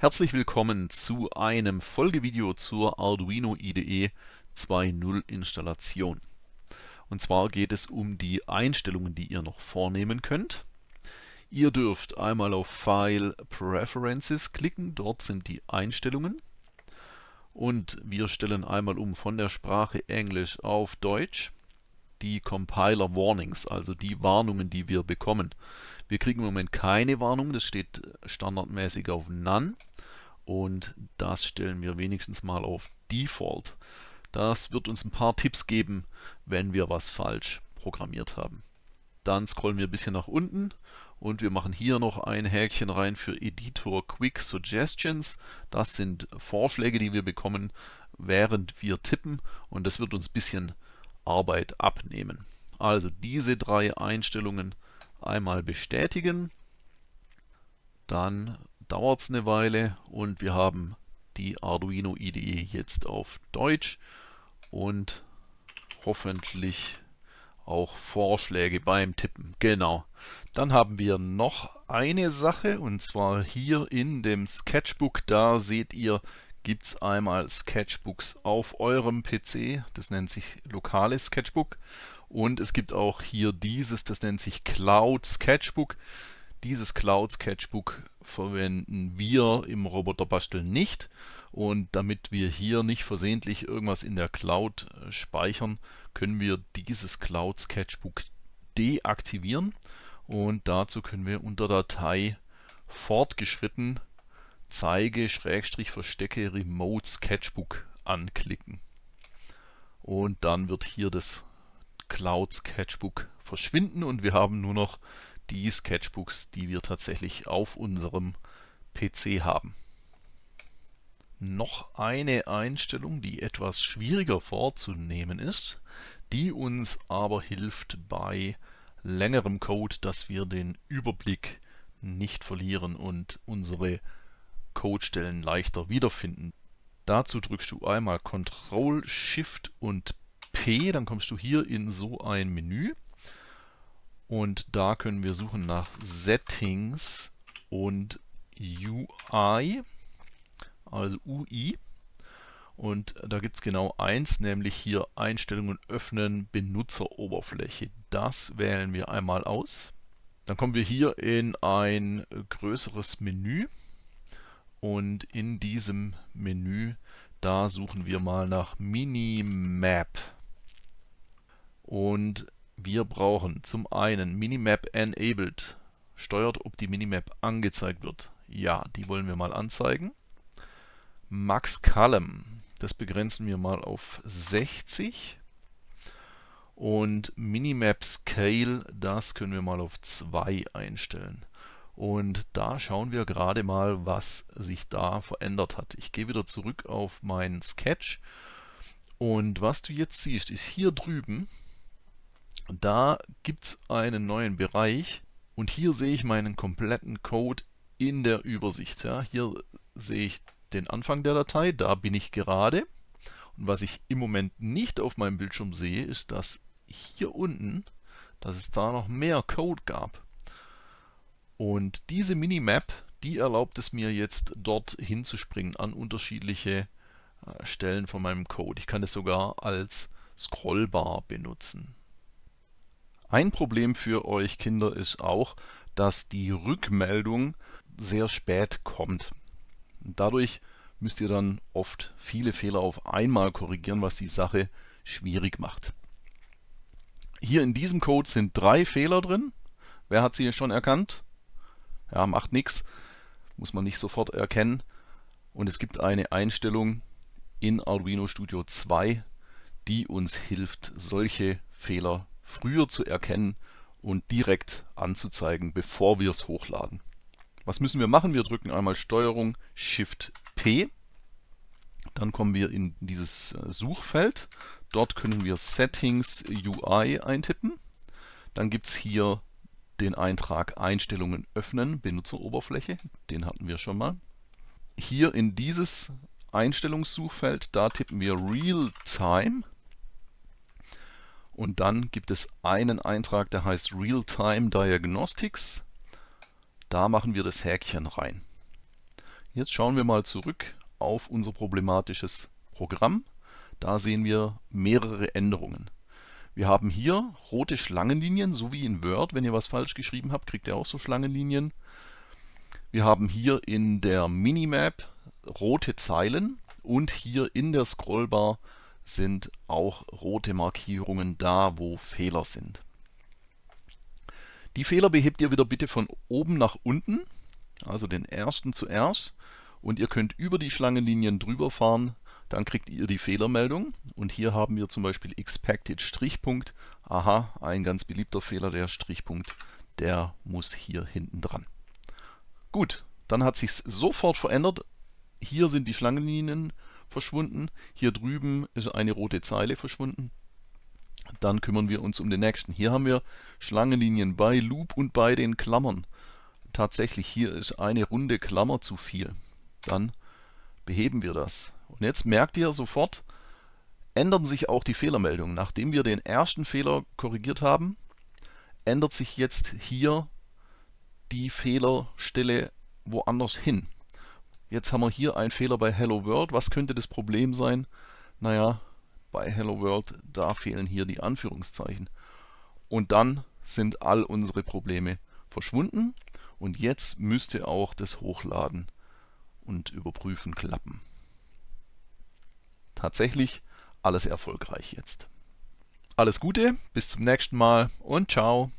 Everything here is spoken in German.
Herzlich willkommen zu einem Folgevideo zur Arduino IDE 2.0 Installation. Und zwar geht es um die Einstellungen, die ihr noch vornehmen könnt. Ihr dürft einmal auf File Preferences klicken, dort sind die Einstellungen. Und wir stellen einmal um von der Sprache Englisch auf Deutsch die Compiler Warnings, also die Warnungen, die wir bekommen. Wir kriegen im Moment keine Warnung, das steht standardmäßig auf None und das stellen wir wenigstens mal auf Default. Das wird uns ein paar Tipps geben, wenn wir was falsch programmiert haben. Dann scrollen wir ein bisschen nach unten und wir machen hier noch ein Häkchen rein für Editor Quick Suggestions. Das sind Vorschläge, die wir bekommen, während wir tippen und das wird uns ein bisschen Arbeit abnehmen. Also diese drei Einstellungen einmal bestätigen, dann dauert es eine Weile und wir haben die Arduino IDE jetzt auf Deutsch und hoffentlich auch Vorschläge beim Tippen. Genau. Dann haben wir noch eine Sache und zwar hier in dem Sketchbook, da seht ihr, gibt es einmal Sketchbooks auf eurem PC, das nennt sich lokales Sketchbook und es gibt auch hier dieses, das nennt sich Cloud Sketchbook. Dieses Cloud Sketchbook verwenden wir im Roboterbasteln nicht. Und damit wir hier nicht versehentlich irgendwas in der Cloud äh, speichern, können wir dieses Cloud Sketchbook deaktivieren. Und dazu können wir unter Datei fortgeschritten zeige Schrägstrich verstecke Remote Sketchbook anklicken. Und dann wird hier das Cloud Sketchbook verschwinden. Und wir haben nur noch die Sketchbooks, die wir tatsächlich auf unserem PC haben. Noch eine Einstellung, die etwas schwieriger vorzunehmen ist, die uns aber hilft bei längerem Code, dass wir den Überblick nicht verlieren und unsere Codestellen leichter wiederfinden. Dazu drückst du einmal Ctrl, Shift und P, dann kommst du hier in so ein Menü und da können wir suchen nach Settings und UI, also UI. Und da gibt es genau eins, nämlich hier Einstellungen öffnen, Benutzeroberfläche. Das wählen wir einmal aus. Dann kommen wir hier in ein größeres Menü und in diesem Menü, da suchen wir mal nach Minimap. Und wir brauchen zum einen Minimap Enabled. Steuert, ob die Minimap angezeigt wird. Ja, die wollen wir mal anzeigen. Max Column, das begrenzen wir mal auf 60. Und Minimap Scale, das können wir mal auf 2 einstellen. Und da schauen wir gerade mal, was sich da verändert hat. Ich gehe wieder zurück auf meinen Sketch. Und was du jetzt siehst, ist hier drüben da gibt es einen neuen Bereich und hier sehe ich meinen kompletten Code in der Übersicht. Ja. Hier sehe ich den Anfang der Datei, da bin ich gerade. Und was ich im Moment nicht auf meinem Bildschirm sehe, ist, dass hier unten, dass es da noch mehr Code gab. Und diese Minimap, die erlaubt es mir jetzt dort hinzuspringen an unterschiedliche äh, Stellen von meinem Code. Ich kann es sogar als Scrollbar benutzen. Ein Problem für euch Kinder ist auch, dass die Rückmeldung sehr spät kommt. Dadurch müsst ihr dann oft viele Fehler auf einmal korrigieren, was die Sache schwierig macht. Hier in diesem Code sind drei Fehler drin. Wer hat sie schon erkannt? Ja, macht nichts. Muss man nicht sofort erkennen. Und es gibt eine Einstellung in Arduino Studio 2, die uns hilft, solche Fehler früher zu erkennen und direkt anzuzeigen, bevor wir es hochladen. Was müssen wir machen? Wir drücken einmal STRG Shift P. Dann kommen wir in dieses äh, Suchfeld. Dort können wir Settings UI eintippen. Dann gibt es hier den Eintrag Einstellungen öffnen, Benutzeroberfläche. Den hatten wir schon mal. Hier in dieses Einstellungssuchfeld, da tippen wir Realtime und dann gibt es einen Eintrag, der heißt Real-Time Diagnostics. Da machen wir das Häkchen rein. Jetzt schauen wir mal zurück auf unser problematisches Programm. Da sehen wir mehrere Änderungen. Wir haben hier rote Schlangenlinien, so wie in Word. Wenn ihr was falsch geschrieben habt, kriegt ihr auch so Schlangenlinien. Wir haben hier in der Minimap rote Zeilen und hier in der Scrollbar sind auch rote Markierungen da, wo Fehler sind. Die Fehler behebt ihr wieder bitte von oben nach unten, also den ersten zuerst. Und ihr könnt über die Schlangenlinien drüber fahren, dann kriegt ihr die Fehlermeldung. Und hier haben wir zum Beispiel Expected Strichpunkt. Aha, ein ganz beliebter Fehler, der Strichpunkt, der muss hier hinten dran. Gut, dann hat sich sofort verändert. Hier sind die Schlangenlinien verschwunden. Hier drüben ist eine rote Zeile verschwunden. Dann kümmern wir uns um den nächsten. Hier haben wir Schlangenlinien bei Loop und bei den Klammern. Tatsächlich, hier ist eine runde Klammer zu viel. Dann beheben wir das. Und jetzt merkt ihr sofort, ändern sich auch die Fehlermeldungen. Nachdem wir den ersten Fehler korrigiert haben, ändert sich jetzt hier die Fehlerstelle woanders hin. Jetzt haben wir hier einen Fehler bei Hello World. Was könnte das Problem sein? Naja, bei Hello World, da fehlen hier die Anführungszeichen. Und dann sind all unsere Probleme verschwunden und jetzt müsste auch das Hochladen und Überprüfen klappen. Tatsächlich alles erfolgreich jetzt. Alles Gute, bis zum nächsten Mal und ciao.